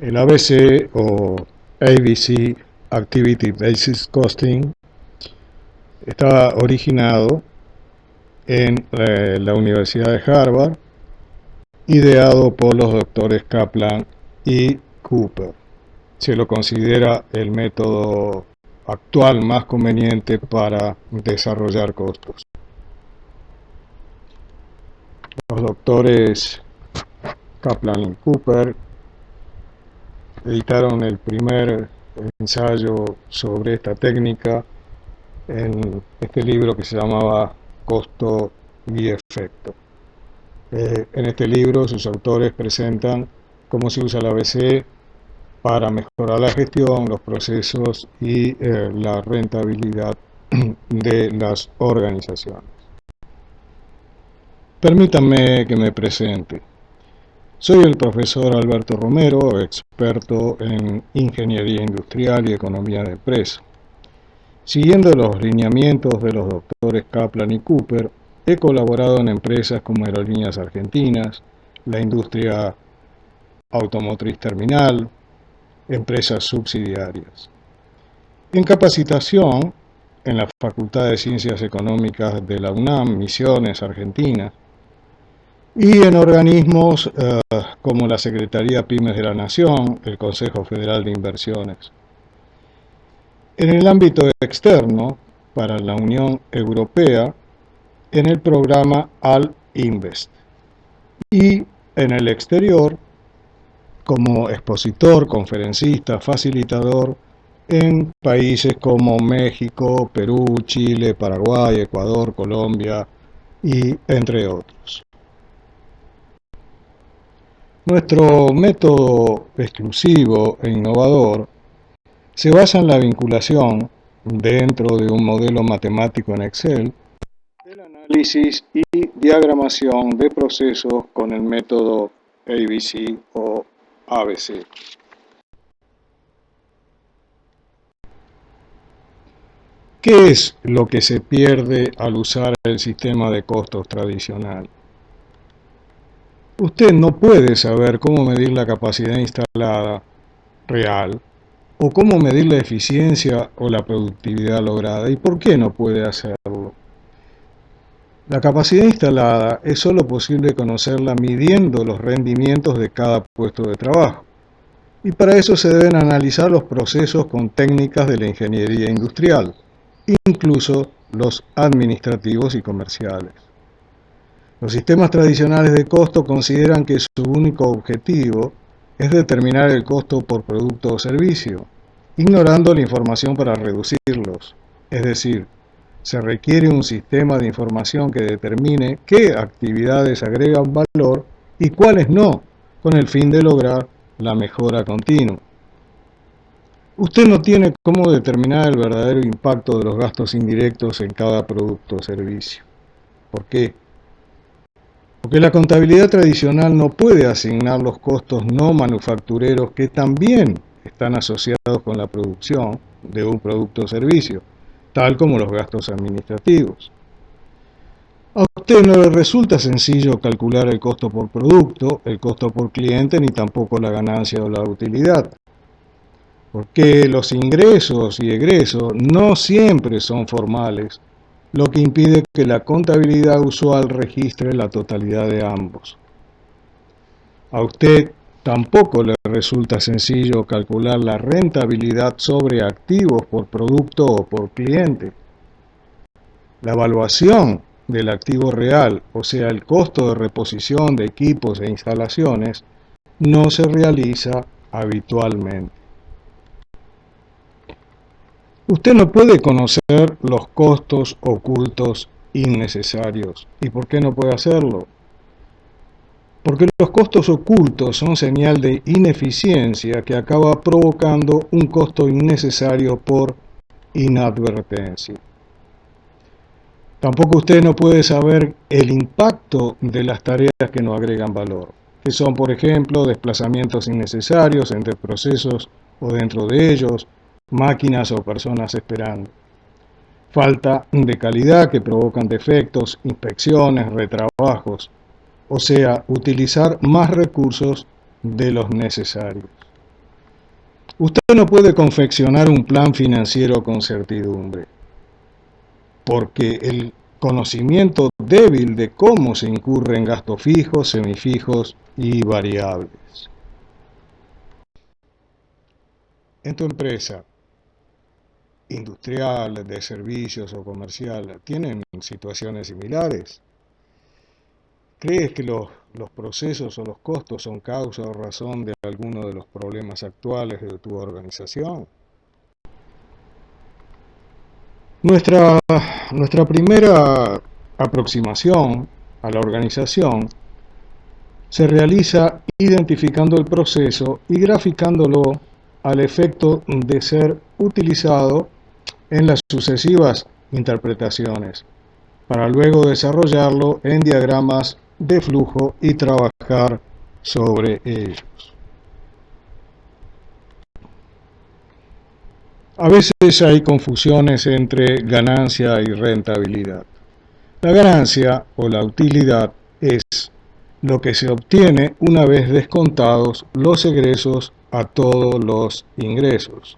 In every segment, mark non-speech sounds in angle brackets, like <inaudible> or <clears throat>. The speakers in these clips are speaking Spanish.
El ABC o ABC Activity Basis Costing está originado en eh, la Universidad de Harvard, ideado por los doctores Kaplan y Cooper. Se lo considera el método actual más conveniente para desarrollar costos. Los doctores Kaplan y Cooper editaron el primer ensayo sobre esta técnica en este libro que se llamaba Costo y Efecto. Eh, en este libro sus autores presentan cómo se usa la ABC para mejorar la gestión, los procesos y eh, la rentabilidad <clears throat> de las organizaciones. Permítanme que me presente. Soy el profesor Alberto Romero, experto en Ingeniería Industrial y Economía de Empresa. Siguiendo los lineamientos de los doctores Kaplan y Cooper, he colaborado en empresas como Aerolíneas Argentinas, la industria automotriz terminal, empresas subsidiarias. En capacitación, en la Facultad de Ciencias Económicas de la UNAM, Misiones, Argentina, y en organismos eh, como la Secretaría Pymes de la Nación, el Consejo Federal de Inversiones. En el ámbito externo, para la Unión Europea, en el programa Al-Invest. Y en el exterior, como expositor, conferencista, facilitador en países como México, Perú, Chile, Paraguay, Ecuador, Colombia y entre otros. Nuestro método exclusivo e innovador se basa en la vinculación dentro de un modelo matemático en Excel del análisis y diagramación de procesos con el método ABC o ABC. ¿Qué es lo que se pierde al usar el sistema de costos tradicional? Usted no puede saber cómo medir la capacidad instalada real o cómo medir la eficiencia o la productividad lograda. ¿Y por qué no puede hacerlo? La capacidad instalada es sólo posible conocerla midiendo los rendimientos de cada puesto de trabajo. Y para eso se deben analizar los procesos con técnicas de la ingeniería industrial, incluso los administrativos y comerciales. Los sistemas tradicionales de costo consideran que su único objetivo es determinar el costo por producto o servicio, ignorando la información para reducirlos, es decir, se requiere un sistema de información que determine qué actividades agregan valor y cuáles no, con el fin de lograr la mejora continua. Usted no tiene cómo determinar el verdadero impacto de los gastos indirectos en cada producto o servicio. ¿Por qué? Porque la contabilidad tradicional no puede asignar los costos no manufactureros que también están asociados con la producción de un producto o servicio tal como los gastos administrativos. A usted no le resulta sencillo calcular el costo por producto, el costo por cliente, ni tampoco la ganancia o la utilidad. Porque los ingresos y egresos no siempre son formales, lo que impide que la contabilidad usual registre la totalidad de ambos. A usted Tampoco le resulta sencillo calcular la rentabilidad sobre activos por producto o por cliente. La evaluación del activo real, o sea, el costo de reposición de equipos e instalaciones, no se realiza habitualmente. Usted no puede conocer los costos ocultos innecesarios. ¿Y por qué no puede hacerlo? porque los costos ocultos son señal de ineficiencia que acaba provocando un costo innecesario por inadvertencia. Tampoco usted no puede saber el impacto de las tareas que no agregan valor, que son, por ejemplo, desplazamientos innecesarios entre procesos o dentro de ellos, máquinas o personas esperando. Falta de calidad que provocan defectos, inspecciones, retrabajos, o sea, utilizar más recursos de los necesarios. Usted no puede confeccionar un plan financiero con certidumbre, porque el conocimiento débil de cómo se incurre en gastos fijos, semifijos y variables. En tu empresa, industrial, de servicios o comercial, ¿tienen situaciones similares? ¿Crees que los, procesos o los costos son causa o razón de alguno de los problemas actuales de tu organización? Nuestra, nuestra primera aproximación a la organización se realiza identificando el proceso y graficándolo al efecto de ser utilizado en las sucesivas interpretaciones, para luego desarrollarlo en diagramas de flujo y trabajar sobre ellos. A veces hay confusiones entre ganancia y rentabilidad. La ganancia o la utilidad es lo que se obtiene una vez descontados los egresos a todos los ingresos.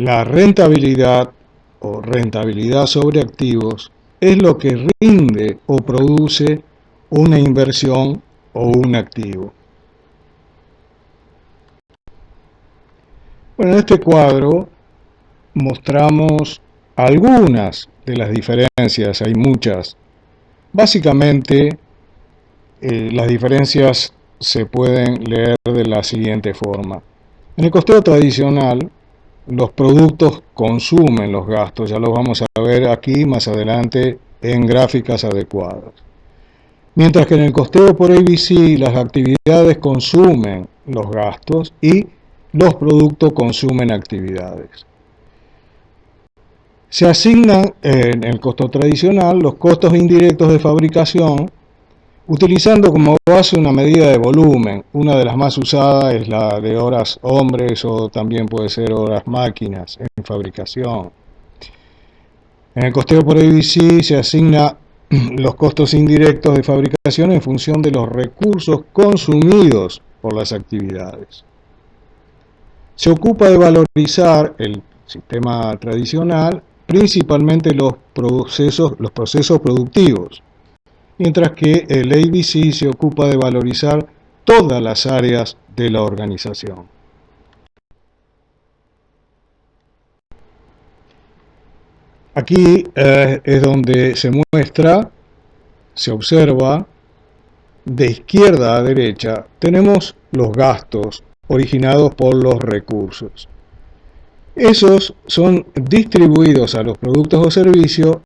La rentabilidad o rentabilidad sobre activos es lo que rinde o produce una inversión o un activo. Bueno, en este cuadro mostramos algunas de las diferencias, hay muchas. Básicamente, eh, las diferencias se pueden leer de la siguiente forma. En el costeo tradicional, los productos consumen los gastos, ya los vamos a ver aquí más adelante en gráficas adecuadas. Mientras que en el costeo por ABC las actividades consumen los gastos y los productos consumen actividades. Se asignan en el costo tradicional los costos indirectos de fabricación utilizando como base una medida de volumen. Una de las más usadas es la de horas hombres o también puede ser horas máquinas en fabricación. En el costeo por ABC se asigna <clears throat> los costos indirectos de fabricación en función de los recursos consumidos por las actividades. Se ocupa de valorizar el sistema tradicional, principalmente los procesos, los procesos productivos, mientras que el ABC se ocupa de valorizar todas las áreas de la organización. Aquí eh, es donde se muestra, se observa, de izquierda a derecha, tenemos los gastos originados por los recursos. Esos son distribuidos a los productos o servicios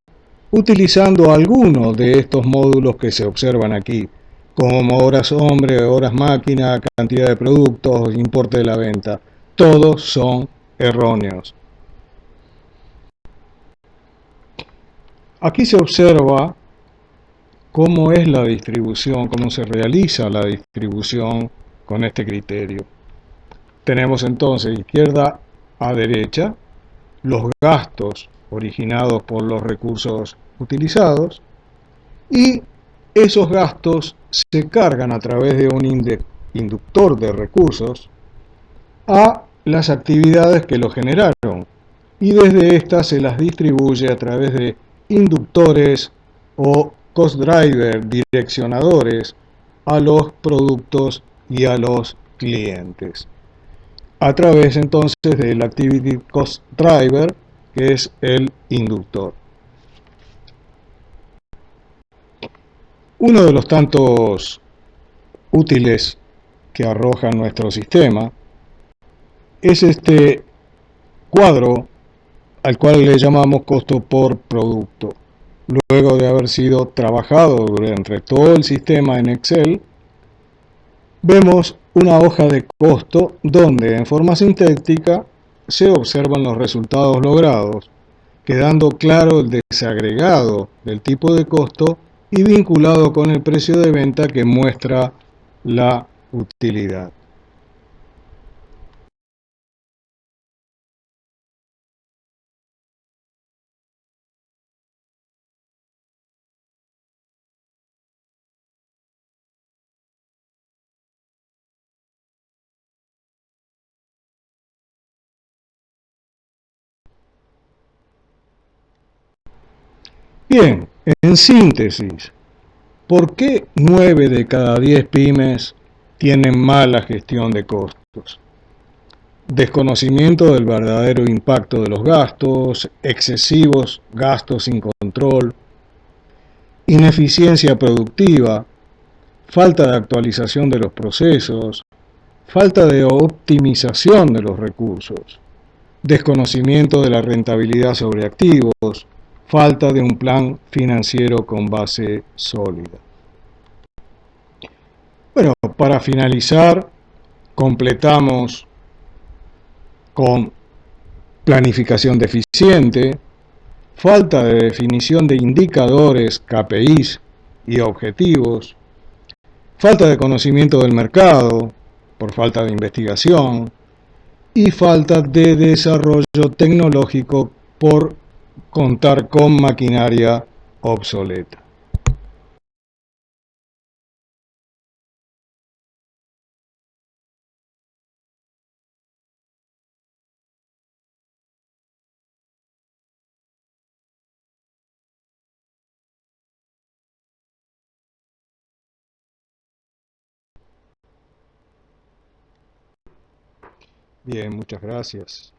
utilizando alguno de estos módulos que se observan aquí, como horas hombre, horas máquina, cantidad de productos, importe de la venta. Todos son erróneos. Aquí se observa cómo es la distribución, cómo se realiza la distribución con este criterio. Tenemos entonces izquierda a derecha los gastos originados por los recursos utilizados y esos gastos se cargan a través de un inductor de recursos a las actividades que lo generaron y desde estas se las distribuye a través de inductores o cost driver direccionadores a los productos y a los clientes. A través entonces del activity cost driver que es el inductor Uno de los tantos útiles que arroja nuestro sistema es este cuadro al cual le llamamos costo por producto. Luego de haber sido trabajado durante todo el sistema en Excel, vemos una hoja de costo donde en forma sintética se observan los resultados logrados, quedando claro el desagregado del tipo de costo y vinculado con el precio de venta que muestra la utilidad. Bien, en síntesis, ¿por qué 9 de cada 10 pymes tienen mala gestión de costos? Desconocimiento del verdadero impacto de los gastos, excesivos gastos sin control, ineficiencia productiva, falta de actualización de los procesos, falta de optimización de los recursos, desconocimiento de la rentabilidad sobre activos, falta de un plan financiero con base sólida. Bueno, para finalizar, completamos con planificación deficiente, falta de definición de indicadores, KPIs y objetivos, falta de conocimiento del mercado por falta de investigación y falta de desarrollo tecnológico por contar con maquinaria obsoleta. Bien, muchas gracias.